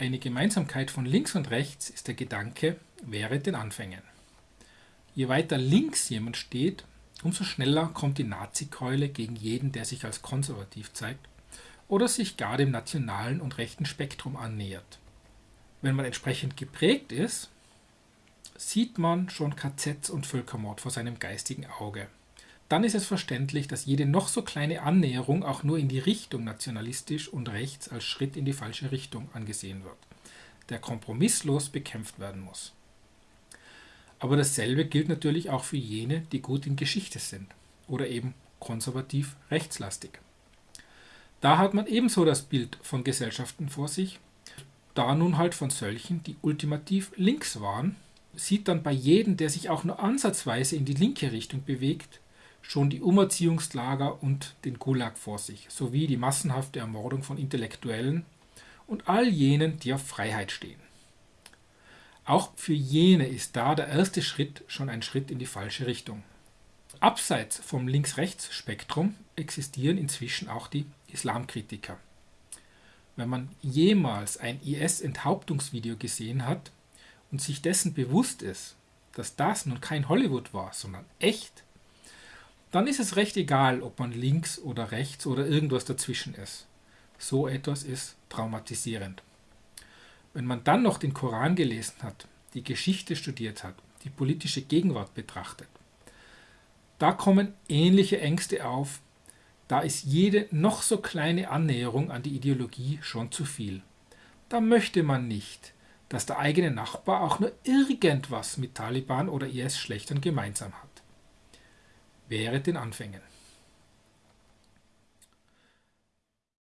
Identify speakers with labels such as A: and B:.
A: Eine Gemeinsamkeit von links und rechts ist der Gedanke, wäre den Anfängen. Je weiter links jemand steht, umso schneller kommt die Nazi-Keule gegen jeden, der sich als konservativ zeigt oder sich gar dem nationalen und rechten Spektrum annähert. Wenn man entsprechend geprägt ist, sieht man schon KZs und Völkermord vor seinem geistigen Auge. Dann ist es verständlich, dass jede noch so kleine Annäherung auch nur in die Richtung nationalistisch und rechts als Schritt in die falsche Richtung angesehen wird, der kompromisslos bekämpft werden muss. Aber dasselbe gilt natürlich auch für jene, die gut in Geschichte sind oder eben konservativ rechtslastig. Da hat man ebenso das Bild von Gesellschaften vor sich. Da nun halt von solchen, die ultimativ links waren, sieht dann bei jedem, der sich auch nur ansatzweise in die linke Richtung bewegt, schon die Umerziehungslager und den Gulag vor sich, sowie die massenhafte Ermordung von Intellektuellen und all jenen, die auf Freiheit stehen. Auch für jene ist da der erste Schritt schon ein Schritt in die falsche Richtung. Abseits vom Links-Rechts-Spektrum existieren inzwischen auch die Islamkritiker. Wenn man jemals ein IS-Enthauptungsvideo gesehen hat und sich dessen bewusst ist, dass das nun kein Hollywood war, sondern echt, dann ist es recht egal, ob man links oder rechts oder irgendwas dazwischen ist. So etwas ist traumatisierend. Wenn man dann noch den Koran gelesen hat, die Geschichte studiert hat, die politische Gegenwart betrachtet, da kommen ähnliche Ängste auf, da ist jede noch so kleine Annäherung an die Ideologie schon zu viel. Da möchte man nicht, dass der eigene Nachbar auch nur irgendwas mit Taliban oder IS-Schlechtern gemeinsam hat. Wäre den Anfängen.